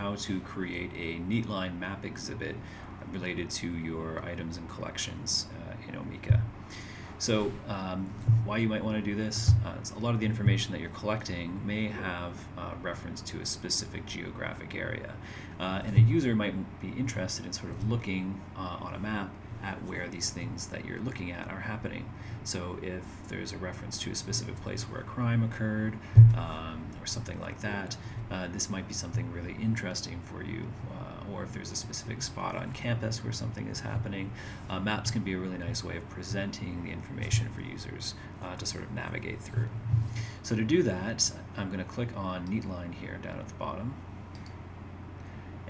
how to create a neatline map exhibit related to your items and collections uh, in Omeka. So um, why you might want to do this, uh, a lot of the information that you're collecting may have uh, reference to a specific geographic area. Uh, and a user might be interested in sort of looking uh, on a map at where these things that you're looking at are happening. So if there's a reference to a specific place where a crime occurred um, or something like that, uh, this might be something really interesting for you or if there's a specific spot on campus where something is happening. Uh, maps can be a really nice way of presenting the information for users uh, to sort of navigate through. So to do that, I'm going to click on Neatline here down at the bottom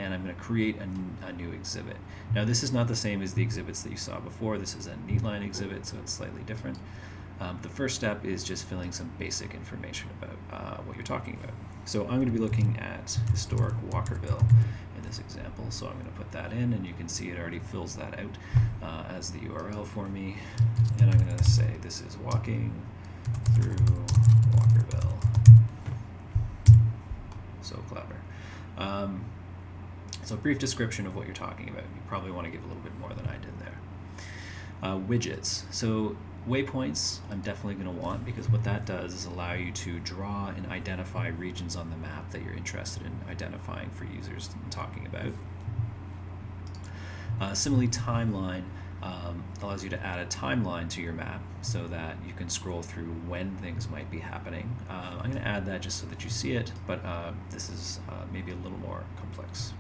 and I'm going to create a, a, new exhibit. Now this is not the same as the exhibits that you saw before. This is a Neatline exhibit, so it's slightly different. Um, the first step is just filling some basic information about uh, what you're talking about. So I'm going to be looking at historic Walkerville in this example. So I'm going to put that in and you can see it already fills that out uh, as the URL for me. And I'm going to say this is walking through Walkerville. So clever. Um, so a brief description of what you're talking about. You probably want to give a little bit more than I did there. Uh, widgets. So Waypoints I'm definitely going to want because what that does is allow you to draw and identify regions on the map that you're interested in identifying for users and talking about. Uh, similarly, timeline um, allows you to add a timeline to your map so that you can scroll through when things might be happening. Uh, I'm going to add that just so that you see it, but uh, this is uh, maybe a little more complex.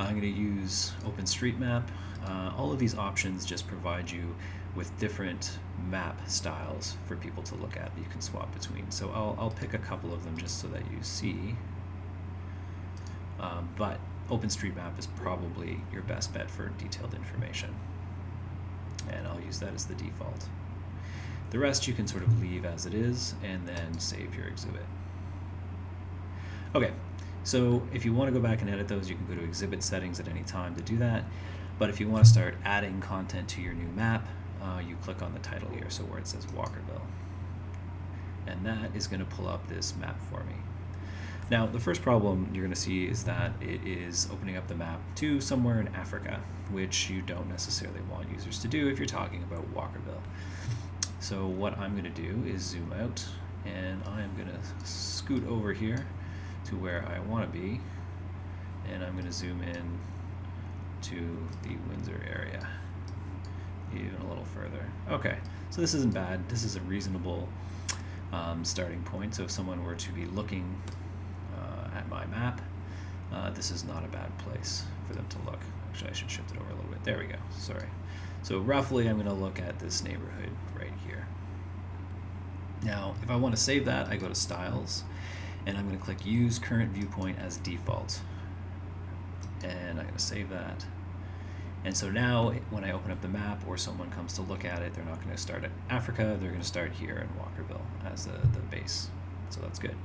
I'm going to use OpenStreetMap uh, all of these options just provide you with different map styles for people to look at you can swap between. So I'll, I'll pick a couple of them just so that you see. Um, but OpenStreetMap is probably your best bet for detailed information. And I'll use that as the default. The rest you can sort of leave as it is and then save your exhibit. Okay, so if you want to go back and edit those, you can go to exhibit settings at any time to do that. But if you want to start adding content to your new map, uh, you click on the title here, so where it says Walkerville. And that is going to pull up this map for me. Now, the first problem you're going to see is that it is opening up the map to somewhere in Africa, which you don't necessarily want users to do if you're talking about Walkerville. So what I'm going to do is zoom out, and I'm going to scoot over here to where I want to be, and I'm going to zoom in to the Windsor area even a little further. Okay, so this isn't bad. This is a reasonable um, starting point. So if someone were to be looking uh, at my map, uh, this is not a bad place for them to look. Actually, I should shift it over a little bit. There we go. Sorry. So roughly, I'm going to look at this neighborhood right here. Now, if I want to save that, I go to Styles, and I'm going to click Use Current Viewpoint as Default and I'm going to save that. And so now when I open up the map or someone comes to look at it, they're not going to start at Africa, they're going to start here in Walkerville as the, the base. So that's good.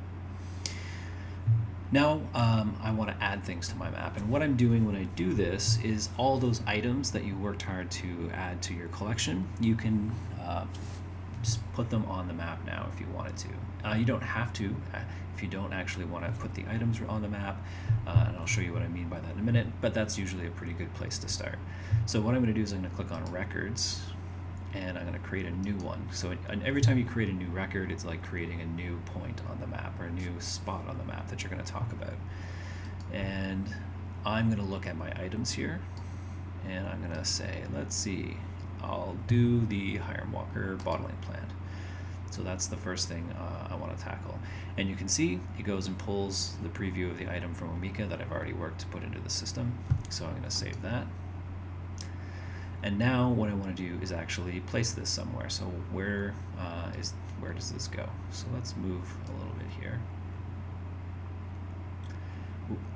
Now um, I want to add things to my map and what I'm doing when I do this is all those items that you worked hard to add to your collection, you can uh, just put them on the map now if you wanted to. Uh, you don't have to uh, if you don't actually want to put the items on the map, uh, and I'll show you what I mean by that in a minute, but that's usually a pretty good place to start. So what I'm going to do is I'm going to click on Records, and I'm going to create a new one. So every time you create a new record, it's like creating a new point on the map or a new spot on the map that you're going to talk about. And I'm going to look at my items here, and I'm going to say, let's see, I'll do the Hiram Walker bottling plant. So that's the first thing uh, I want to tackle. And you can see it goes and pulls the preview of the item from Omeka that I've already worked to put into the system. So I'm going to save that. And now what I want to do is actually place this somewhere. So where uh, is where does this go? So let's move a little bit here.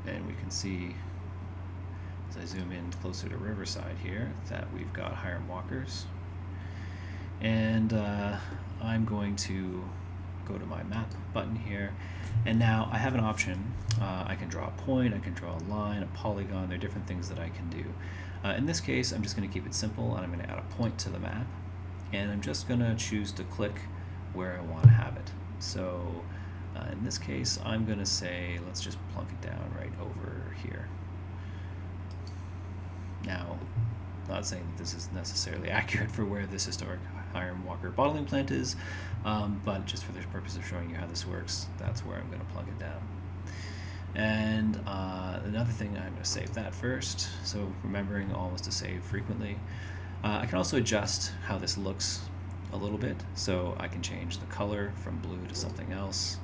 And we can see I zoom in closer to Riverside here, that we've got Hiram Walkers. And uh, I'm going to go to my map button here. And now I have an option. Uh, I can draw a point, I can draw a line, a polygon, there are different things that I can do. Uh, in this case, I'm just going to keep it simple and I'm going to add a point to the map. And I'm just going to choose to click where I want to have it. So Uh, in this case, I'm going to say, let's just plunk it down right over here. Now, not saying that this is necessarily accurate for where this historic Hiram Walker bottling plant is, um, but just for the purpose of showing you how this works, that's where I'm going to plug it down. And uh, another thing, I'm going to save that first. So remembering always to save frequently. Uh, I can also adjust how this looks a little bit. So I can change the color from blue to something else.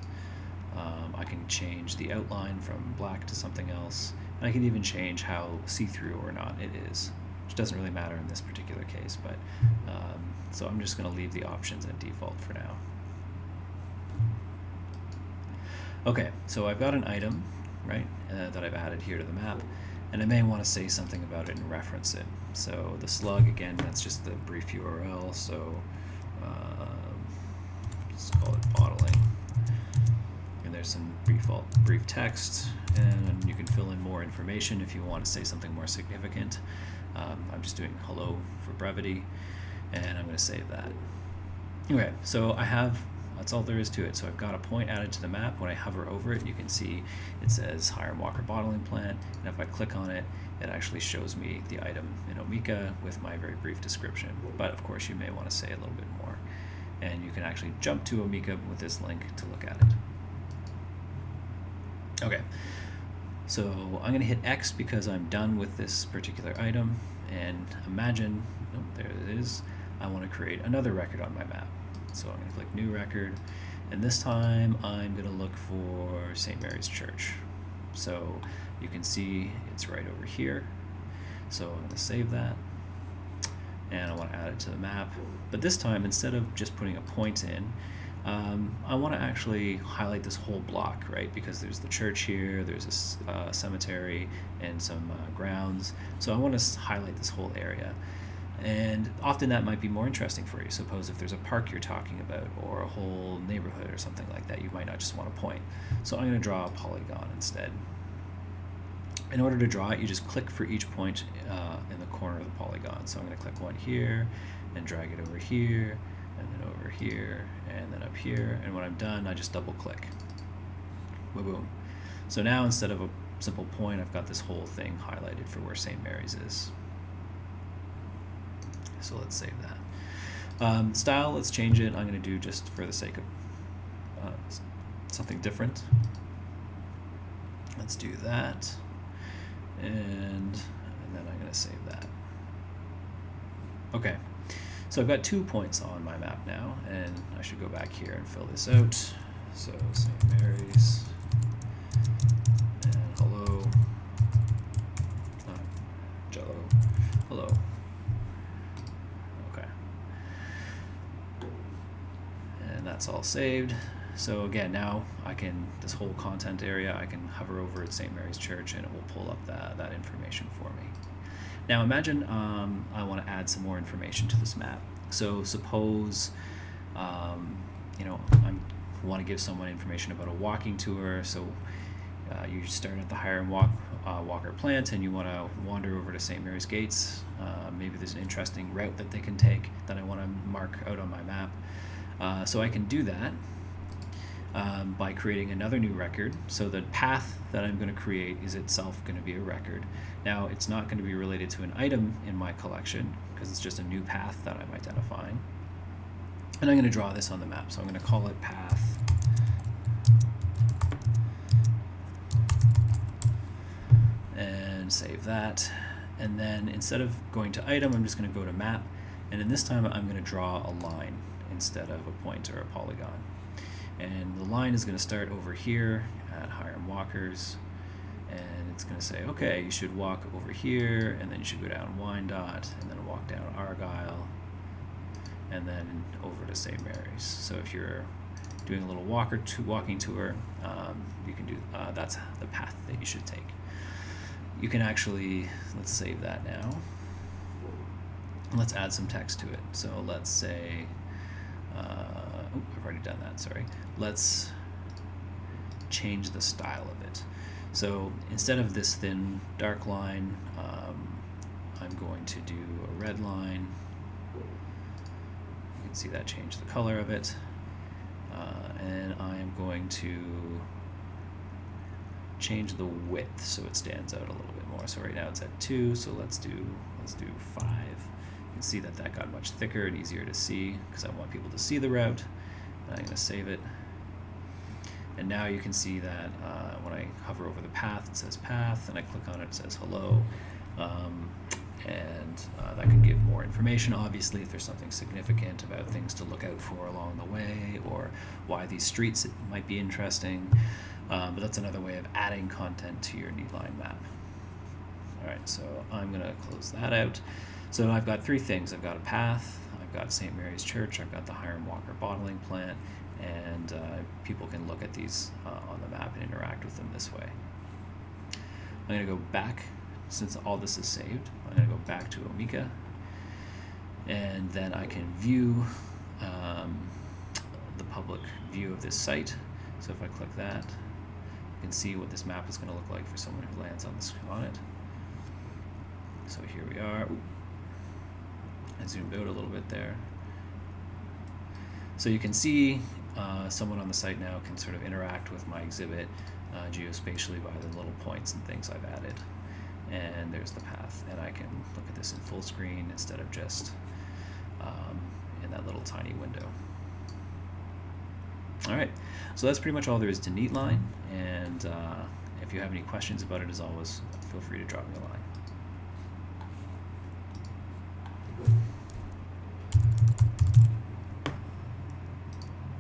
Um, I can change the outline from black to something else. I can even change how see-through or not it is, which doesn't really matter in this particular case. But um, So I'm just going to leave the options at default for now. Okay, so I've got an item, right, uh, that I've added here to the map, and I may want to say something about it and reference it. So the slug, again, that's just the brief URL, so um, let's call it bottling. And there's some brief, brief text, and you can fill in more information if you want to say something more significant. Um, I'm just doing hello for brevity, and I'm going to save that. Okay, so I have that's all there is to it. So I've got a point added to the map. When I hover over it, you can see it says Hiram Walker Bottling Plant. And if I click on it, it actually shows me the item in Omeka with my very brief description. But of course, you may want to say a little bit more. And you can actually jump to Omeka with this link to look at it. Okay, so I'm going to hit X because I'm done with this particular item. And imagine, oh, there it is, I want to create another record on my map. So I'm going to click New Record, and this time I'm going to look for St. Mary's Church. So you can see it's right over here. So I'm going to save that, and I want to add it to the map. But this time, instead of just putting a point in, um, I want to actually highlight this whole block, right? Because there's the church here, there's a uh, cemetery, and some uh, grounds. So I want to highlight this whole area. And often that might be more interesting for you. Suppose if there's a park you're talking about or a whole neighborhood or something like that, you might not just want to point. So I'm going to draw a polygon instead. In order to draw it, you just click for each point uh, in the corner of the polygon. So I'm going to click one here and drag it over here and then over here and then up here. And when I'm done, I just double click. Boom, boom. So now instead of a simple point, I've got this whole thing highlighted for where St. Mary's is. So let's save that. Um, style, let's change it. I'm going to do just for the sake of uh, something different. Let's do that. And, and then I'm going to save that. Okay, so I've got two points on my map now, and I should go back here and fill this out. So St. Mary's. And hello, not Jello, hello. Okay. And that's all saved. So again, now I can, this whole content area, I can hover over at St. Mary's Church and it will pull up that, that information for me. Now imagine um, I want to add some more information to this map. So suppose, um, you know, I want to give someone information about a walking tour. So uh, you start at the Hiram Walk, uh, Walker plant and you want to wander over to St. Mary's Gates. Uh, maybe there's an interesting route that they can take that I want to mark out on my map. Uh, so I can do that um, by creating another new record. So the path that I'm going to create is itself going to be a record. Now it's not going to be related to an item in my collection because it's just a new path that I'm identifying. And I'm going to draw this on the map. So I'm going to call it path. And save that. And then instead of going to item, I'm just going to go to map. And in this time, I'm going to draw a line instead of a point or a polygon. And the line is going to start over here at Hiram Walkers and it's going to say, okay, you should walk over here, and then you should go down Wyandotte, and then walk down Argyle, and then over to St. Mary's. So if you're doing a little walker to walking tour, um, you can do uh, that's the path that you should take. You can actually let's save that now. Let's add some text to it. So let's say uh, oh, I've already done that, sorry. Let's change the style of it. So instead of this thin dark line, um, I'm going to do a red line. You can see that change the color of it. Uh, and I am going to change the width so it stands out a little bit more. So right now it's at two, so let's do let's do five. You can see that that got much thicker and easier to see because I want people to see the route. I'm going to save it. And now you can see that uh, when I hover over the path, it says path, and I click on it, it says hello. Um, and uh, that can give more information, obviously, if there's something significant about things to look out for along the way or why these streets might be interesting. Um, but that's another way of adding content to your Neatline map. All right, so I'm going to close that out. So I've got three things. I've got a path, got St. Mary's Church, I've got the Hiram Walker bottling plant, and uh, people can look at these uh, on the map and interact with them this way. I'm going to go back, since all this is saved, I'm going to go back to Omeka, and then I can view um, the public view of this site. So if I click that, you can see what this map is going to look like for someone who lands on, this, on it. So here we are. Ooh. I zoomed out a little bit there. So you can see uh, someone on the site now can sort of interact with my exhibit uh, geospatially by the little points and things I've added. And there's the path. And I can look at this in full screen instead of just um, in that little tiny window. All right, so that's pretty much all there is to Neatline. And uh, if you have any questions about it, as always, feel free to drop me a line.